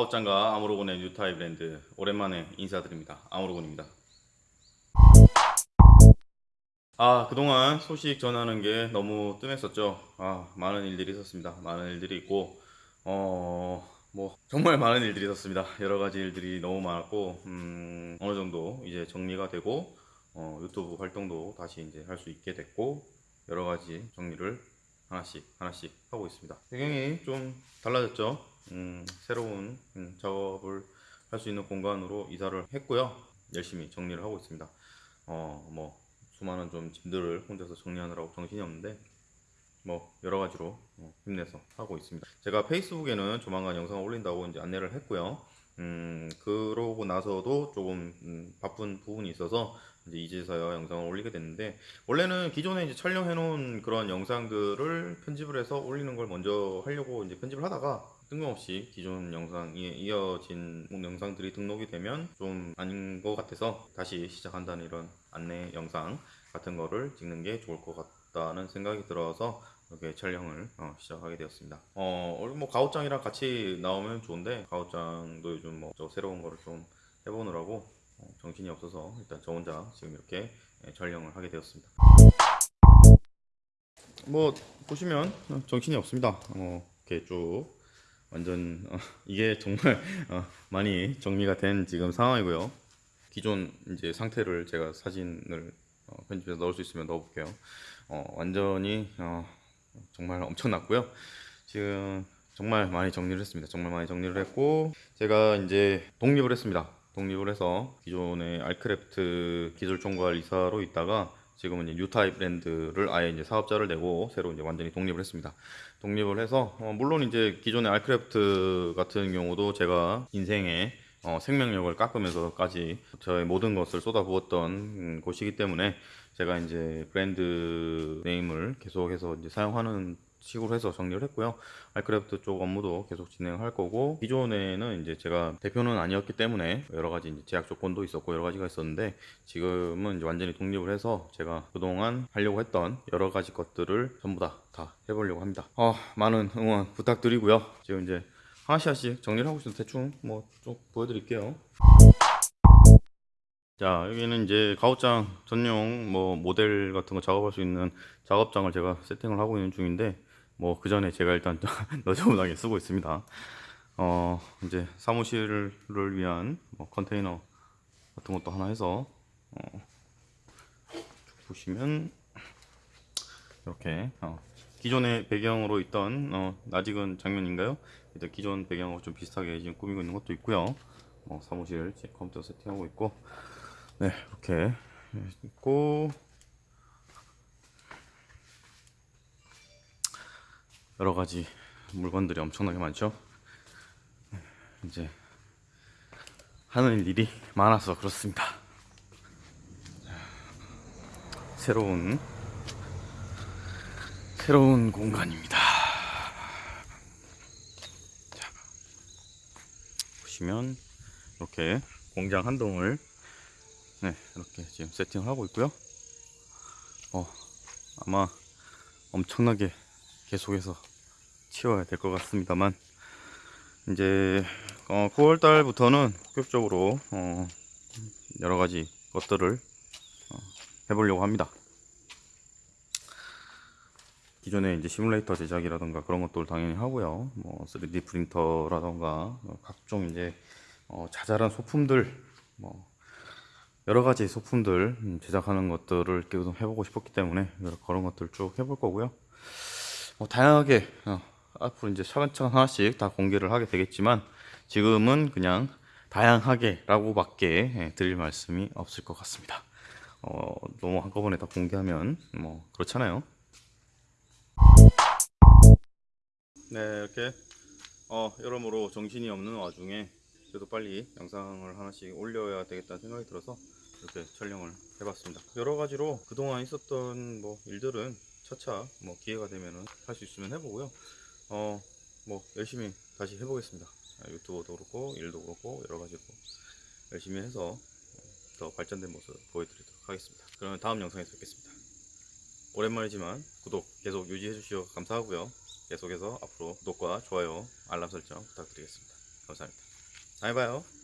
가오짱과 아모로곤의 뉴타입 브랜드 오랜만에 인사드립니다. 아모로곤입니다. 아 그동안 소식 전하는 게 너무 뜸했었죠. 아 많은 일들이 있었습니다. 많은 일들이 있고 어 뭐 정말 많은 일들이 있었습니다. 여러 가지 일들이 너무 많았고 음, 어느 정도 이제 정리가 되고 어, 유튜브 활동도 다시 이제 할 수 있게 됐고 여러 가지 정리를 하나씩 하나씩 하고 있습니다. 배경이 좀 달라졌죠. 음, 새로운 음, 작업을 할 수 있는 공간으로 이사를 했고요. 열심히 정리를 하고 있습니다. 어, 뭐 수많은 좀 짐들을 혼자서 정리하느라고 정신이 없는데 뭐 여러 가지로 어, 힘내서 하고 있습니다. 제가 페이스북에는 조만간 영상을 올린다고 이제 안내를 했고요. 음, 그러고 나서도 조금 음, 바쁜 부분이 있어서 이제 이제서야 영상을 올리게 됐는데 원래는 기존에 이제 촬영해 놓은 그런 영상들을 편집을 해서 올리는 걸 먼저 하려고 이제 편집을 하다가 뜬금없이 기존 영상에 이어진 영상들이 등록이 되면 좀 아닌 것 같아서 다시 시작한다는 이런 안내 영상 같은 거를 찍는 게 좋을 것 같다는 생각이 들어서 이렇게 촬영을 어, 시작하게 되었습니다. 어, 원래 뭐 가오짱이랑 같이 나오면 좋은데 가오짱도 요즘 뭐저 새로운 거를 좀 해보느라고 어, 정신이 없어서 일단 저 혼자 지금 이렇게 예, 촬영을 하게 되었습니다. 뭐 보시면 어, 정신이 없습니다. 어, 이렇게 쭉 완전 어, 이게 정말 어, 많이 정리가 된 지금 상황이고요. 기존 이제 상태를 제가 사진을 어, 편집해서 넣을 수 있으면 넣어볼게요. 어, 완전히 어, 정말 엄청났고요. 지금 정말 많이 정리를 했습니다. 정말 많이 정리를 했고 제가 이제 독립을 했습니다. 독립을 해서 기존의 알크래프트 기술 총괄 이사로 있다가 지금은 이제 뉴타입 랜드를 아예 이제 사업자를 내고 새로 이제 완전히 독립을 했습니다. 독립을 해서 어, 물론 이제 기존의 알크래프트 같은 경우도 제가 인생에 어, 생명력을 깎으면서까지 저의 모든 것을 쏟아부었던 음, 곳이기 때문에 제가 이제 brand name을 계속해서 이제 사용하는 식으로 해서 정리를 했고요. 알크래프트 쪽 업무도 계속 진행할 거고 기존에는 이제 제가 대표는 아니었기 때문에 여러 가지 이제 제약 조건도 있었고 여러 가지가 있었는데 지금은 이제 완전히 독립을 해서 제가 그동안 하려고 했던 여러 가지 것들을 전부 다 다 해보려고 합니다. 어, 많은 응원 부탁드리고요. 지금 이제 하나씩 정리를 하고 있어서 대충 뭐 좀 보여드릴게요. 자 여기는 이제 가오장 전용 뭐 모델 같은 거 작업할 수 있는 작업장을 제가 세팅을 하고 있는 중인데 뭐 그 전에 제가 일단 너저분하게 쓰고 있습니다 어 이제 사무실을 위한 뭐 컨테이너 같은 것도 하나 해서 어, 보시면 이렇게 어, 기존의 배경으로 있던 어, 아직은 장면인가요? 일단 기존 배경하고 좀 비슷하게 지금 꾸미고 있는 것도 있고요. 어, 사무실 제 컴퓨터 세팅하고 있고. 네 이렇게 있고. 여러 가지 물건들이 엄청나게 많죠. 네, 이제 하는 일이 많아서 그렇습니다. 새로운 새로운 공간입니다 자, 보시면 이렇게 공장 한 동을 네, 이렇게 지금 세팅하고 있고요. 어, 아마 엄청나게 계속해서 치워야 될 것 같습니다만 이제 어, 9월 달부터는 본격적으로 어, 여러 가지 것들을 어, 해보려고 합니다. 기존에 이제 시뮬레이터 제작이라던가 그런 것들 당연히 하고요. 뭐 3D 프린터라던가 각종 이제 어, 자잘한 소품들 뭐 여러 가지 소품들 음, 제작하는 것들을 계속 해보고 싶었기 때문에 그런 것들 쭉 해볼 거고요. 뭐 다양하게 어, 앞으로 이제 차근차근 하나씩 다 공개를 하게 되겠지만 지금은 그냥 다양하게라고밖에 예, 드릴 말씀이 없을 것 같습니다. 어, 너무 한꺼번에 다 공개하면 뭐 그렇잖아요. 네 이렇게 어, 여러모로 정신이 없는 와중에 그래도 빨리 영상을 하나씩 올려야 되겠다는 생각이 들어서 이렇게 촬영을 해봤습니다. 여러 가지로 그동안 있었던 뭐 일들은 차차 뭐 기회가 되면은 할 수 있으면 해보고요. 어 뭐 열심히 다시 해보겠습니다. 유튜브도 그렇고 일도 그렇고 여러 가지로 열심히 해서 더 발전된 모습 보여드리도록 하겠습니다. 그러면 다음 영상에서 뵙겠습니다 오랜만이지만 구독 계속 유지해 주시어 감사하고요. 계속해서 앞으로 구독과 좋아요 알람 설정 부탁드리겠습니다. 감사합니다. 다음에 봐요.